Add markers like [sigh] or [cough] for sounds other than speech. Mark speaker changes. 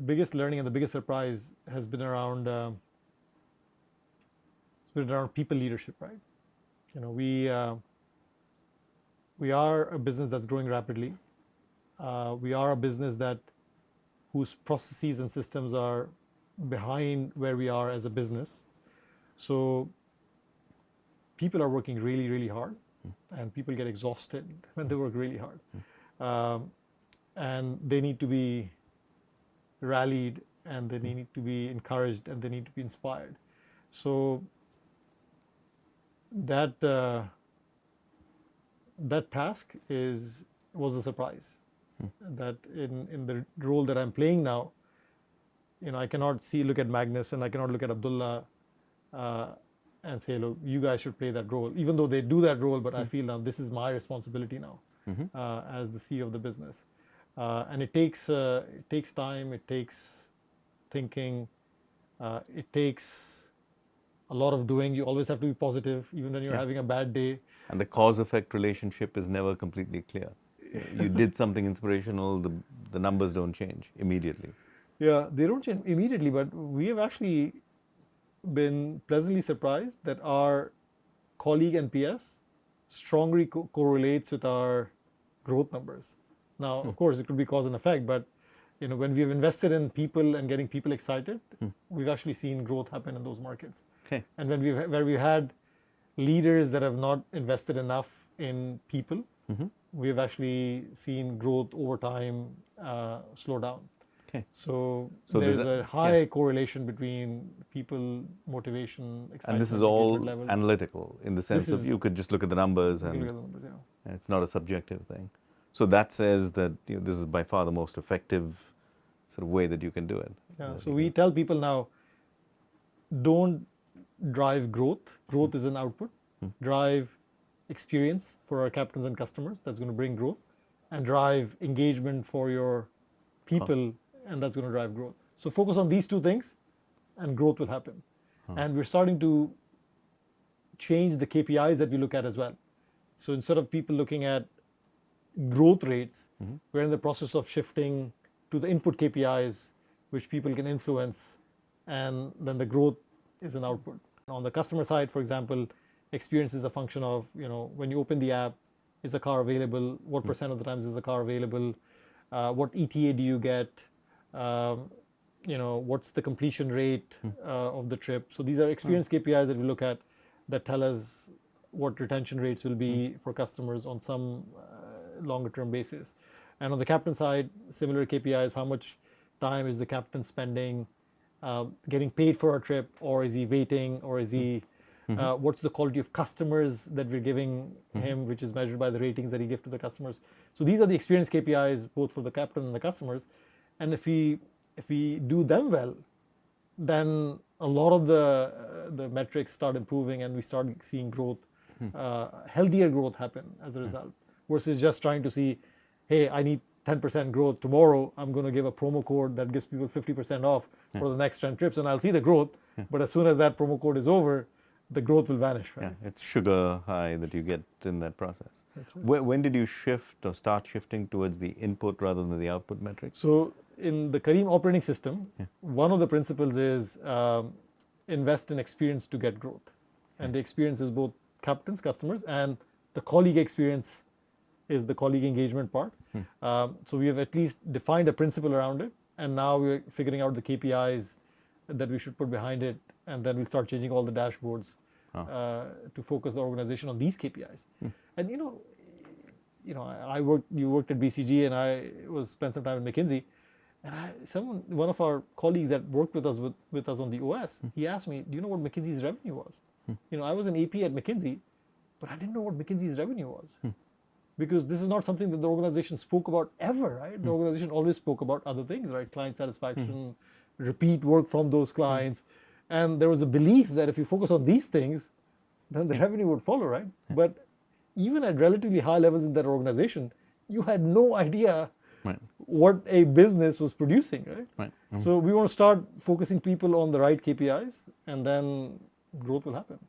Speaker 1: the biggest learning and the biggest surprise has been around uh, it's been around people leadership, right? You know, we uh, we are a business that's growing rapidly. Uh, we are a business that whose processes and systems are behind where we are as a business. So people are working really, really hard, and people get exhausted [laughs] when they work really hard. Um, and they need to be rallied and they need to be encouraged and they need to be inspired. So that uh, that task is was a surprise. Hmm. That in in the role that I'm playing now, you know, I cannot see look at Magnus and I cannot look at Abdullah uh, and say, look, you guys should play that role. Even though they do that role, but I hmm. feel now this is my responsibility now mm-hmm. uh, as the CEO of the business. Uh, and it takes uh, it takes time. It takes thinking. Uh, it takes a lot of doing. You always have to be positive, even when you're yeah. having a bad day.
Speaker 2: And the cause-effect relationship is never completely clear. you [laughs] did something inspirational, the, the numbers don't change immediately.
Speaker 1: Yeah, they don't change immediately, but we have actually been pleasantly surprised that our colleague NPS strongly co correlates with our growth numbers. Now, hmm. of course, it could be cause and effect, but you know, when we've invested in people and getting people excited, hmm. we've actually seen growth happen in those markets.
Speaker 2: Okay.
Speaker 1: And when we've where we've had leaders that have not invested enough in people, mm-hmm. we've actually seen growth over time uh, slow down.
Speaker 2: Okay.
Speaker 1: So, so there's a, a high yeah. correlation between people, motivation,
Speaker 2: And this is all analytical in the sense of you could just look at the numbers and
Speaker 1: the numbers, yeah.
Speaker 2: it's not a subjective thing. So that says that you know, this is by far the most effective sort of way that you can do it.
Speaker 1: Yeah. So we tell people now, don't drive growth. Growth is an output. Hmm. Drive experience for our captains and customers. That's going to bring growth, and drive engagement for your people, huh. and that's going to drive growth. So focus on these two things, and growth will happen. Huh. And we're starting to change the KPIs that we look at as well. So instead of people looking at growth rates, mm-hmm. we're in the process of shifting to the input KPIs, which people can influence, and then the growth is an output. On the customer side, for example, experience is a function of, you know, when you open the app, is a car available? What mm-hmm. percent of the times is a car available? Uh, what ETA do you get? Um, you know, what's the completion rate mm-hmm. uh, of the trip? So these are experience KPIs that we look at that tell us what retention rates will be for customers on some longer term basis. And on the captain side, similar KPIs, how much time is the captain spending uh, getting paid for a trip, or is he waiting, or is he, mm-hmm. uh, what's the quality of customers that we're giving mm-hmm. him, which is measured by the ratings that he gives to the customers. So these are the experience KPIs, both for the captain and the customers. And if we, if we do them well, then a lot of the, uh, the metrics start improving and we start seeing growth, mm-hmm. healthier growth happen as a result versus just trying to see, hey, I need 10% growth tomorrow, I'm going to give a promo code that gives people 50% off yeah. for the next 10 trips and I'll see the growth. Yeah. But as soon as that promo code is over, the growth will vanish. Right?
Speaker 2: Yeah, it's sugar high that you get in that process. Right. When, when, did you shift or start shifting towards the input rather than the output metrics?
Speaker 1: So in the Careem operating system, yeah. one of the principles is um, invest in experience to get growth. And the experience is both captains, customers, and the colleague experience is the colleague engagement part. Hmm. Um, so we have at least defined a principle around it, and now we're figuring out the KPIs that we should put behind it, and then we'll start changing all the dashboards oh. uh, to focus the organization on these KPIs. Hmm. And you know, you know, I worked, you worked at BCG, and I was spent some time at McKinsey, and I, someone, one of our colleagues that worked with us with, with us on the OS, hmm. he asked me, "Do you know what McKinsey's revenue was?" Hmm. You know, I was an AP at McKinsey, but I didn't know what McKinsey's revenue was. Hmm because this is not something that the organization spoke about ever, right? Mm. The hmm. organization always spoke about other things, right? Client satisfaction, mm. repeat work from those hmm. clients. Mm. And there was a belief that if you focus on these things, then the revenue would follow, right? But even at relatively high levels in that organization, you had no idea right. what a business was producing, right?
Speaker 2: right.
Speaker 1: So we want to start focusing people on the right KPIs and then growth will happen.